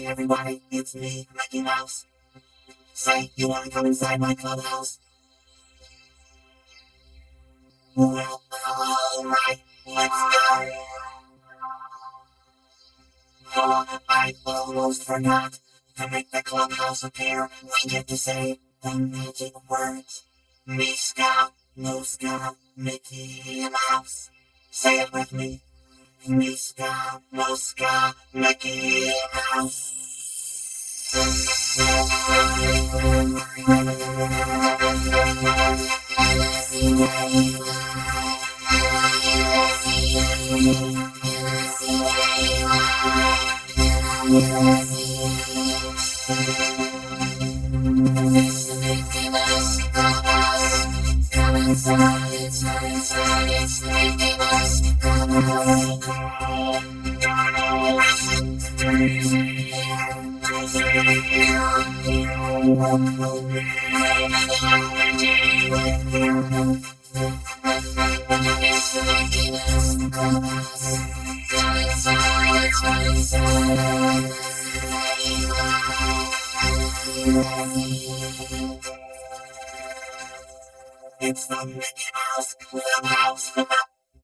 Hey everybody, it's me, Mickey Mouse. Say, you wanna come inside my clubhouse? Well, alright, let's go. Oh, I almost forgot. To make the clubhouse appear, we get to say the magic words. Meeska, Mooska, Mickey Mouse. Say it with me. Meeska, Mooska, Mickey Mouse. Come inside, It's the Mickey Mouse Clubhouse.